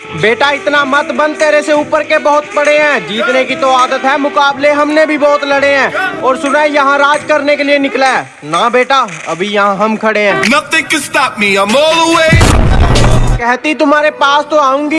बेटा इतना मत बन तेरे से ऊपर के बहुत पड़े हैं। जीतने की तो आदत है मुकाबले हमने भी बहुत लड़े हैं। और सुना है यहाँ राज करने के लिए निकला है। ना बेटा अभी यहाँ हम खड़े हैं। कहती तुम्हारे पास तो आऊँगी।